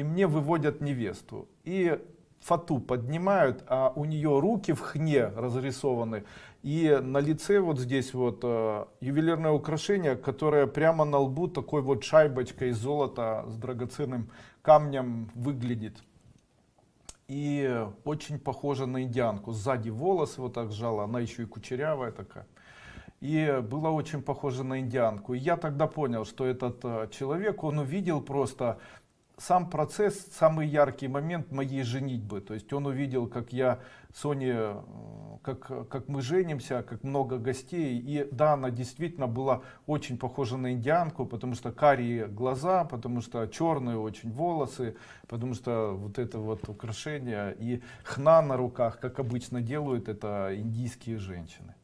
И мне выводят невесту. И фату поднимают, а у нее руки в хне разрисованы. И на лице вот здесь вот э, ювелирное украшение, которое прямо на лбу такой вот шайбочкой из золота с драгоценным камнем выглядит. И очень похожа на индианку. Сзади волосы вот так сжала, она еще и кучерявая такая. И было очень похоже на индианку. И я тогда понял, что этот э, человек, он увидел просто сам процесс, самый яркий момент моей женитьбы. То есть он увидел, как я Соне, как, как мы женимся, как много гостей. И да, она действительно была очень похожа на индианку, потому что карие глаза, потому что черные очень волосы, потому что вот это вот украшение и хна на руках, как обычно делают это индийские женщины.